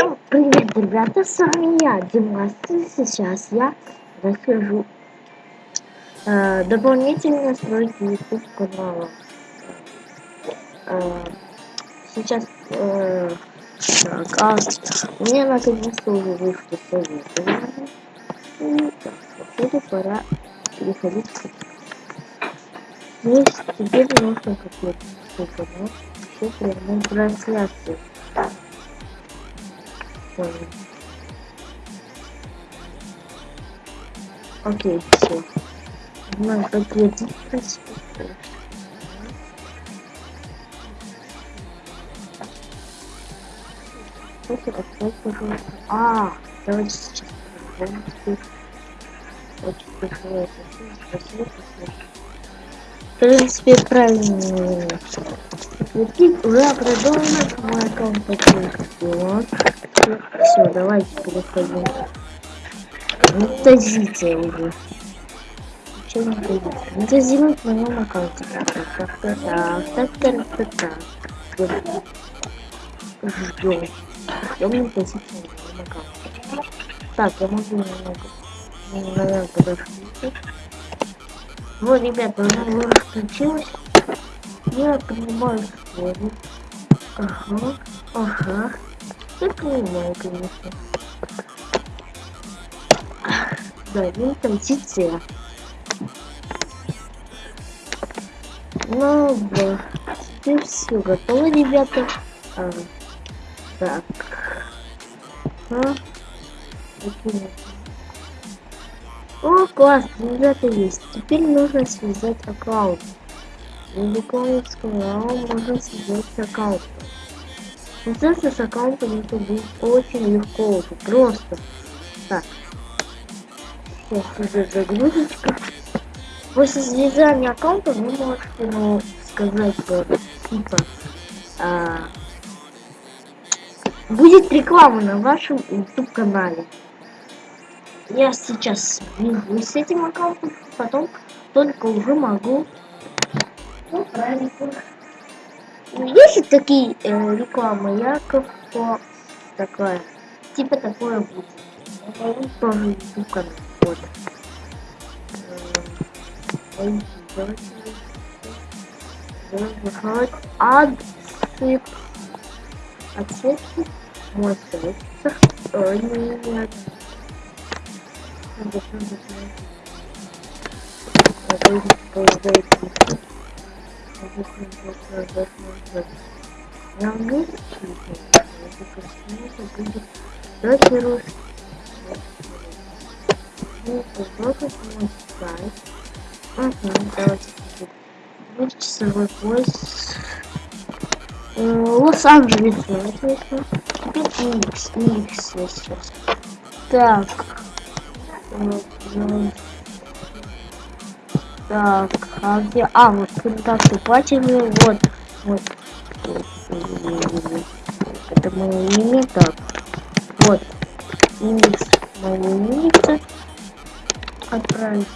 Всем привет, ребята, с вами я, Димас, и сейчас я расскажу э, дополнительные настройки YouTube канала. Э, сейчас, э, так, а, у меня наконец-то уже вышло советование, и так, походу пора переходить к Здесь теперь нужно какой-то канал, все прямой трансляции понял. Окей, все. Надо подтвердить проспект. Слушай, открой, пожалуйста. А, давайте сейчас попробуем. Очень тяжело это. Спасибо, спасибо. В принципе, правильно. Подтвердить уже продолжен мой аккаунт подтвердил. Все, давайте переходим. Не тазите уже. Ничего не тазите. Не тазирует на моем аккаунте. Так, так, так, так, так, так, так. Ждем. Ждем не тазите на моем аккаунте. Так, я могу немного. Наверное, подождите. Вот, ребята, уже уже включилось. Я принимаю слово. Ага, ага. Я понимаю, конечно. Да, не позиция. Ну, да. Теперь все готово, ребята. А, так. А? О, классно, ребята есть. Теперь нужно связать аккаунт. Буквально сказал, можно связать аккаунт. Связаться с аккаунтом это будет очень легко, просто. Так. Сейчас идет загрузочка. После связания аккаунта вы можете ну, сказать, что типа а, будет реклама на вашем YouTube канале. Я сейчас свяжусь с этим аккаунтом, потом только уже могу ну, правильно. Есть такие э, рекламы, яков такая. Типа такое будет. Тоже YouTube канал. Вот. Давайте Адсып. Отсыпки. Мой сайт. Нет. Надо на английский Давайте русский. Ну, попробуйте мой сайт. Ага, давайте. Вот часовой пояс. Лос-Анджелес, отлично. Теперь Индекс, Индекс я сейчас. Так. Так, а где? А, вот контакты платины, вот. Вот. Это мое имя, так. Вот. Индекс моего индекса. Отправить.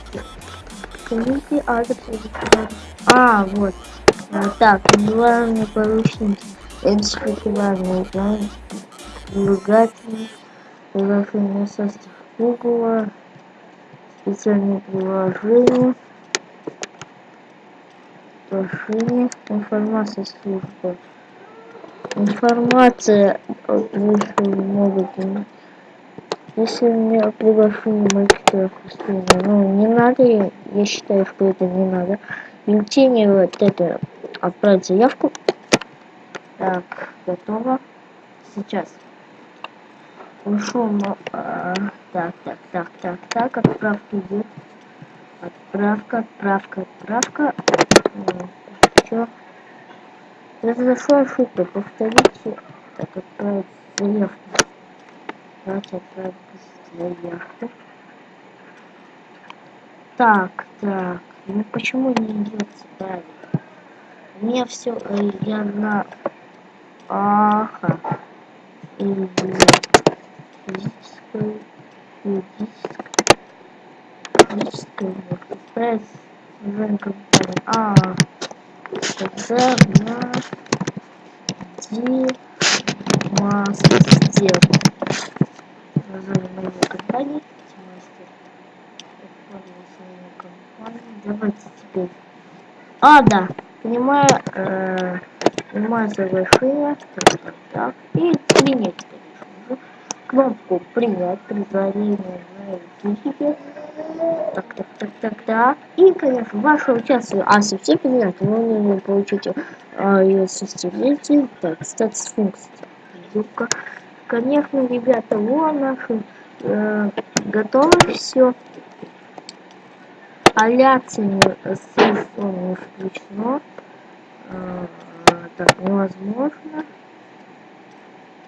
Скажите адрес А, вот. А, так, главный поручник. Инспективарный план. Двигатель. Приложение состав Google. Специальное приложение приглашение информация служба. Информация вышла могут если у меня приглашение мальчика ну не надо я считаю что это не надо. Бюллетени вот это отправить заявку так готово. Сейчас ушел а, так так так так так отправка идет отправка отправка отправка все. Произошла ошибка. Повторите. Так, отправить заявку. Давайте отправить заявку. Так, так. Ну почему не идет правильно? У меня все, э, я на... Ага. Или физического, юридического, физического мозга. Связь с названием компьютера. А, тогда на нас демастер. Название моей компании демастер. Давайте теперь. А, да. Понимаю, э, понимаю завершение. Так, так, так. И три. Кнопку принять предложение на YouTube. Так, так, так, так, так. И, конечно, ваше участие. А, совсем поменять, но вы не получите а, ее состелите. Так, статус функции. Юбка. Конечно, ребята, вон наши э, готово все. Аляция с не включено. А, так, невозможно.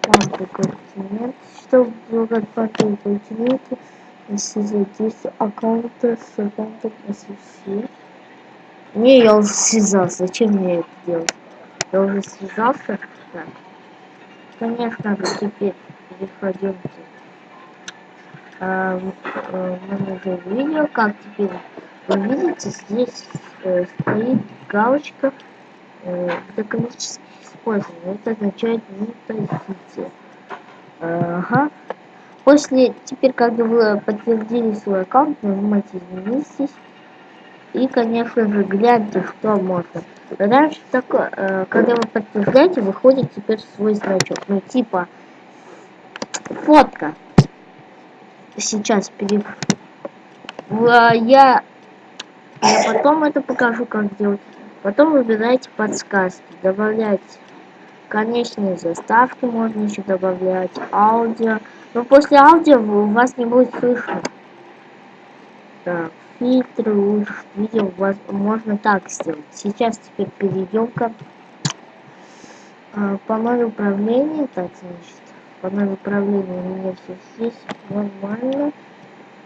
Лампы континент. Чтобы выбрать пакет континента, задействовать аккаунта с аккаунтом SVC. Не, я уже связался. Зачем мне это делать? Я уже связался. Так. Конечно теперь переходимте а, в менеджер видео. Как теперь вы видите, здесь э, стоит галочка э, докоммерчески использования. Это означает не тратите. Ага. После, теперь, когда вы подтвердили свой аккаунт, нажимайте изменить здесь. И, конечно же, гляньте, что можно. Раньше такое, э, когда вы подтверждаете, выходит теперь свой значок. Ну, типа, фотка. Сейчас перед... Я я потом это покажу, как делать. Потом выбираете подсказки, добавлять конечные заставки, можно еще добавлять аудио. Но после аудио у вас не будет слышно. Так, фильтры, лучше видео у вас можно так сделать. Сейчас теперь перейдем к а, панель управления. Так, значит, панель управления у меня все здесь нормально.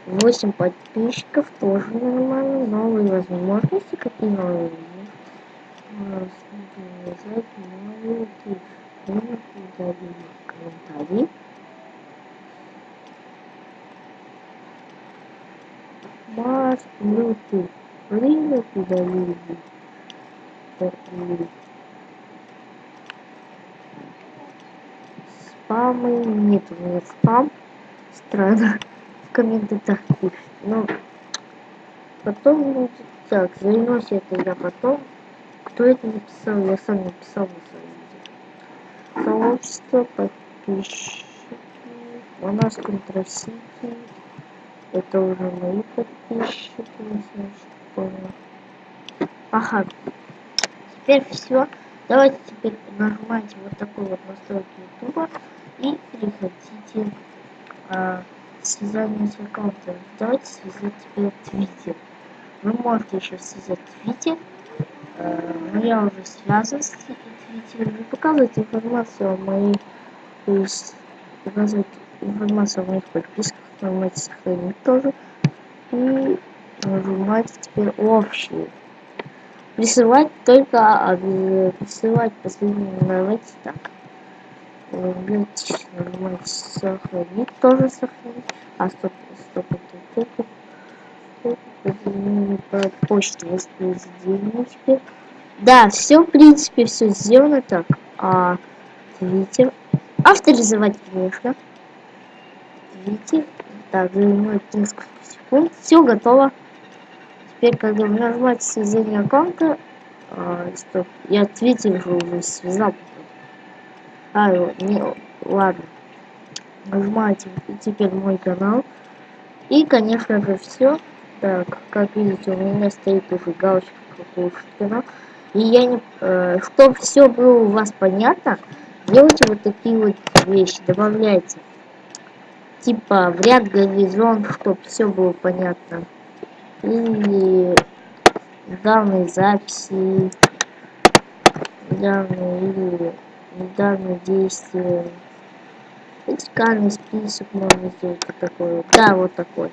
8 подписчиков тоже нормально. Новые возможности. Какие новые? Завязать новые комментарии. Маш, Bluetooth. Время удалили. Спамы нет, у меня спам. Странно комментариях. Но потом будет так, займусь это я потом. Кто это написал? Я сам написал на своем Сообщество, подписчики. У нас контрасити. Это уже мои подписчики, значит, понял. Ага. Теперь все. Давайте теперь нажимайте вот такой вот настройки ютуба и переходите а, связание с аккаунтом. Давайте связать теперь Твиттер. Вы можете еще связать Твиттер. Э, но я уже связан с Твиттером. Показывать информацию о моих... То есть показывать информацию о моих подписках. Нажимайте сохранить тоже. И нажимать теперь общие. Присылать только... Присылать последние... Давайте так нажимать сохранить тоже сохранить а стоп стоп это по почте теперь да все в принципе все сделано так а твиттер авторизовать конечно твиттер так займет несколько секунд все готово теперь когда вы нажимаете связание аккаунта а, стоп я твиттер уже связал а, не, ладно. Нажимаете теперь мой канал. И, конечно же, все. Так, как видите, у меня стоит уже галочка канал. И я не... Э, чтобы все было у вас понятно, делайте вот такие вот вещи. Добавляйте. Типа в ряд горизонт, чтобы все было понятно. Или данные записи. Данные или недавно действие. Вертикальный список можно сделать такой. Да, вот такой.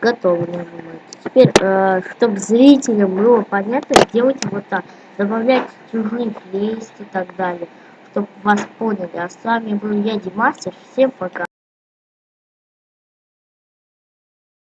Готово нажимать. Теперь, э, чтобы зрителям было понятно, делайте вот так. Добавляйте чужие плейлисты и так далее. Чтобы вас поняли. А с вами был я, Димастер. Всем пока.